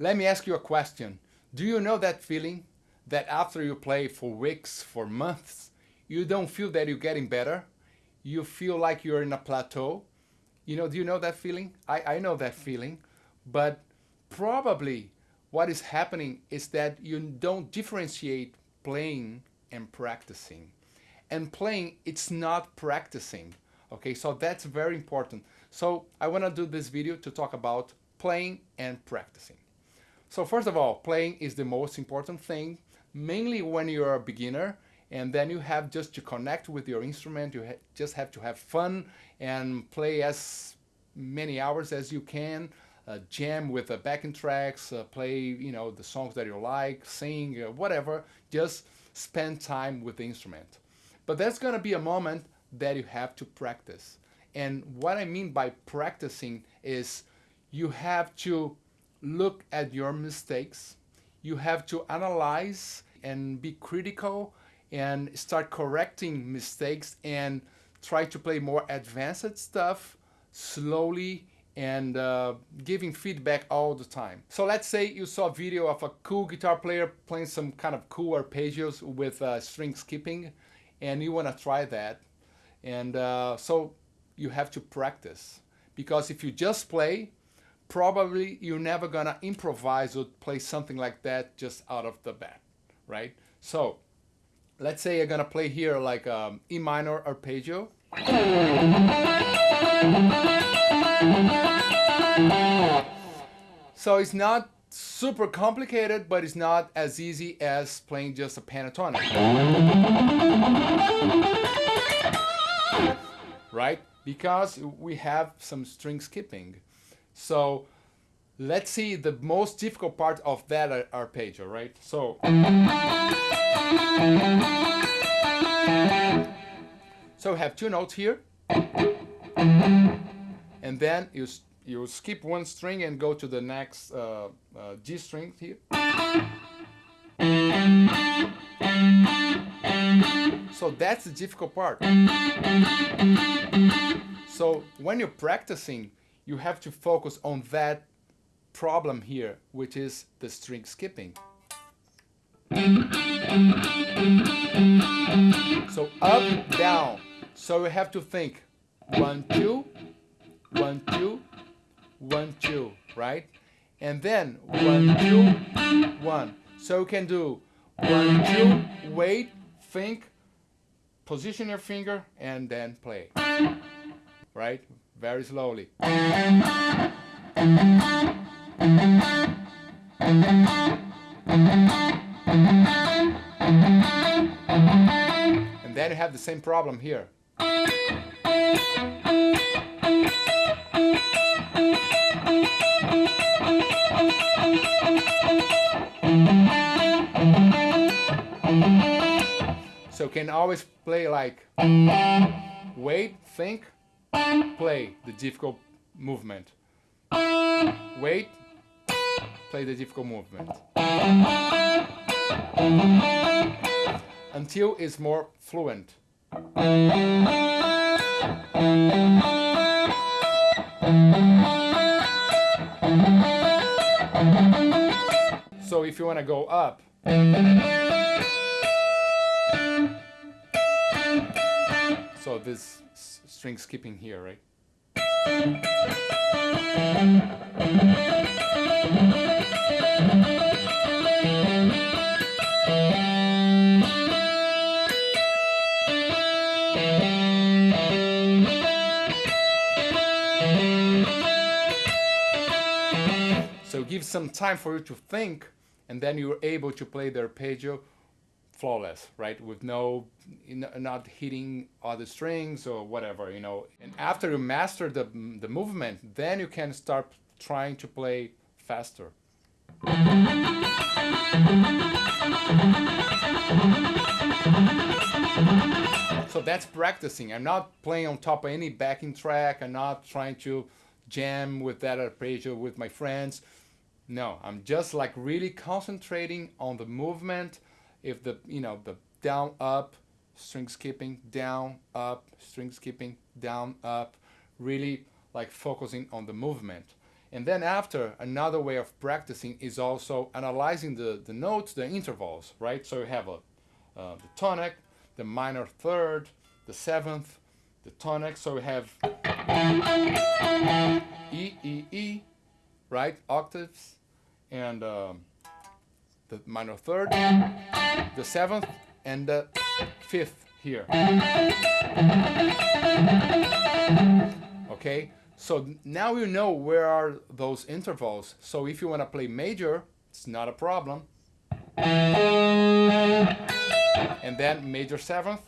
Let me ask you a question. Do you know that feeling that after you play for weeks, for months, you don't feel that you're getting better? You feel like you're in a plateau? You know, do you know that feeling? I, I know that feeling, but probably what is happening is that you don't differentiate playing and practicing. And playing, it's not practicing. Okay, so that's very important. So I want to do this video to talk about playing and practicing. So first of all, playing is the most important thing, mainly when you're a beginner and then you have just to connect with your instrument, you ha just have to have fun and play as many hours as you can, uh, jam with the backing tracks, uh, play you know the songs that you like, sing, uh, whatever, just spend time with the instrument. But that's gonna be a moment that you have to practice. And what I mean by practicing is you have to look at your mistakes. You have to analyze and be critical and start correcting mistakes and try to play more advanced stuff slowly and uh, giving feedback all the time. So let's say you saw a video of a cool guitar player playing some kind of cool arpeggios with uh, string skipping and you want to try that. And uh, so you have to practice because if you just play probably you're never gonna improvise or play something like that just out of the bat, right? So let's say you're gonna play here like um, E minor arpeggio. So it's not super complicated, but it's not as easy as playing just a pentatonic. Right? Because we have some string skipping. So let's see the most difficult part of that arpeggio, right? So so we have two notes here, and then you you skip one string and go to the next uh, uh, G string here. So that's the difficult part. So when you're practicing, you have to focus on that problem here, which is the string skipping. So up, down. So you have to think one, two, one, two, one, two, right? And then one, two, one. So you can do one, two, wait, think, position your finger, and then play. Right? very slowly. And then you have the same problem here. So can always play like wait, think, play the difficult movement. Wait, play the difficult movement. Until it's more fluent. If you want to go up, so this string skipping here, right? So give some time for you to think and then you're able to play the arpeggio flawless, right? With no, not hitting other strings or whatever, you know. And after you master the, the movement, then you can start trying to play faster. So that's practicing. I'm not playing on top of any backing track. I'm not trying to jam with that arpeggio with my friends. No, I'm just like really concentrating on the movement if the you know the down up string skipping, down, up, string skipping, down, up, really like focusing on the movement. And then after, another way of practicing is also analyzing the, the notes, the intervals, right? So you have a, uh, the tonic, the minor third, the seventh, the tonic. So we have E, E, E, right? Octaves, and um, the minor third, the seventh, and the fifth here. Okay, so now you know where are those intervals. So if you want to play major, it's not a problem. And then major seventh.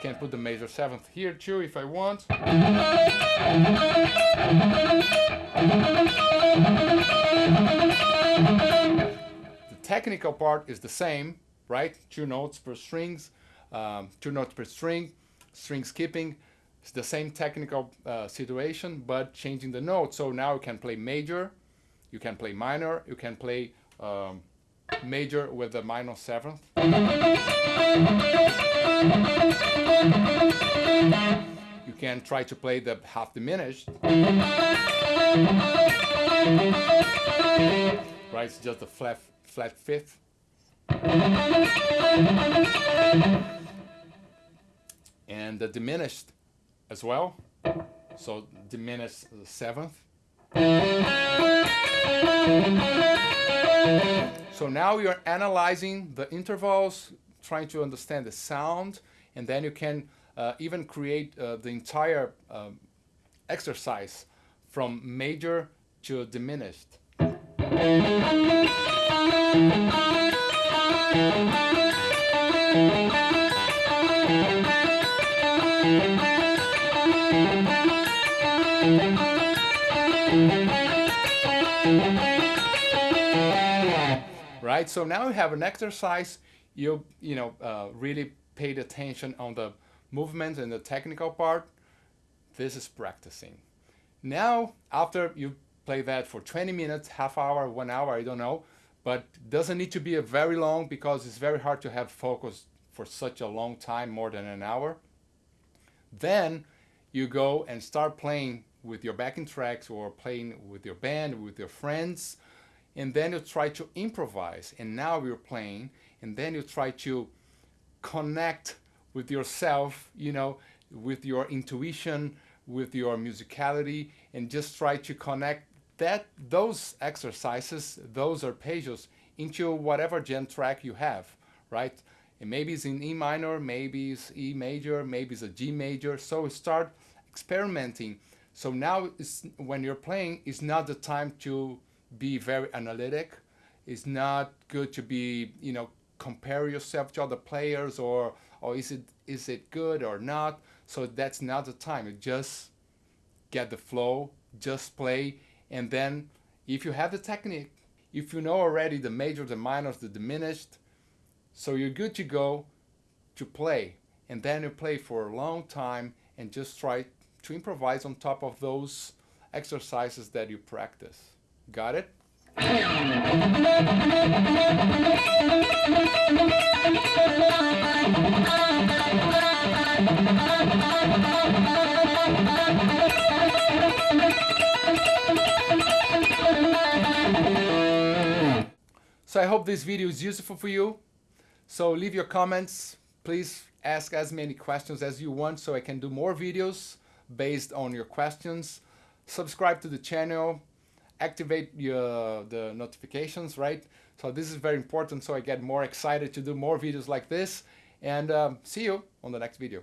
Can put the major seventh here too if I want. The technical part is the same, right? Two notes per strings, um, two notes per string, string skipping. It's the same technical uh, situation, but changing the notes. So now you can play major, you can play minor, you can play um, major with the minor seventh. You can try to play the half diminished. Right, it's just a flat, flat fifth. And the diminished as well. So diminished seventh. So now you're analyzing the intervals, trying to understand the sound, and then you can uh, even create uh, the entire um, exercise from major to diminished. Right? So now you have an exercise, you, you know, uh, really paid attention on the movement and the technical part. This is practicing. Now, after you play that for 20 minutes, half hour, one hour, I don't know, but doesn't need to be a very long because it's very hard to have focus for such a long time, more than an hour. Then you go and start playing with your backing tracks or playing with your band, with your friends, and then you try to improvise and now you're playing and then you try to connect with yourself you know with your intuition with your musicality and just try to connect that those exercises those arpeggios into whatever jam track you have right? And maybe it's in E minor maybe it's E major maybe it's a G major. So start experimenting. So now when you're playing it's not the time to be very analytic. It's not good to be, you know, compare yourself to other players or or is it is it good or not. So that's not the time. You just get the flow, just play, and then if you have the technique, if you know already the major, the minors, the diminished, so you're good to go to play. And then you play for a long time and just try to improvise on top of those exercises that you practice. Got it? So I hope this video is useful for you. So leave your comments. Please ask as many questions as you want so I can do more videos based on your questions. Subscribe to the channel activate your, the notifications, right? So this is very important so I get more excited to do more videos like this. And um, see you on the next video.